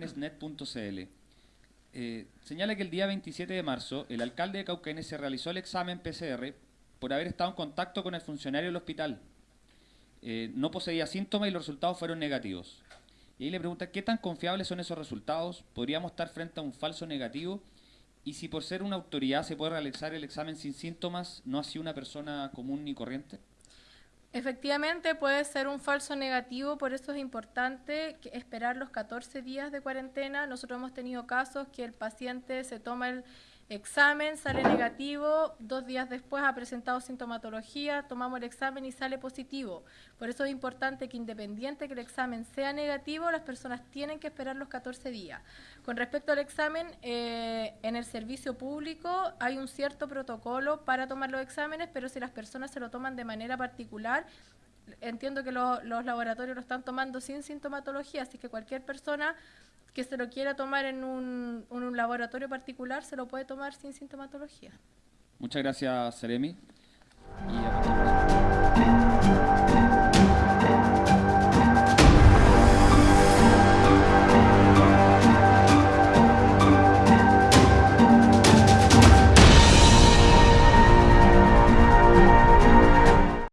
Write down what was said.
CL. Eh, señala que el día 27 de marzo el alcalde de Cauquenes se realizó el examen PCR por haber estado en contacto con el funcionario del hospital. Eh, no poseía síntomas y los resultados fueron negativos. Y ahí le pregunta, ¿qué tan confiables son esos resultados? ¿Podríamos estar frente a un falso negativo? Y si por ser una autoridad se puede realizar el examen sin síntomas, ¿no así una persona común ni corriente? Efectivamente puede ser un falso negativo, por eso es importante esperar los 14 días de cuarentena. Nosotros hemos tenido casos que el paciente se toma el examen, sale negativo, dos días después ha presentado sintomatología, tomamos el examen y sale positivo. Por eso es importante que independiente que el examen sea negativo, las personas tienen que esperar los 14 días. Con respecto al examen, eh, en el servicio público hay un cierto protocolo para tomar los exámenes, pero si las personas se lo toman de manera particular, entiendo que los laboratorios lo están tomando sin sintomatología, así que cualquier persona que se lo quiera tomar en un, laboratorio particular se lo puede tomar sin sintomatología. Muchas gracias, Seremi.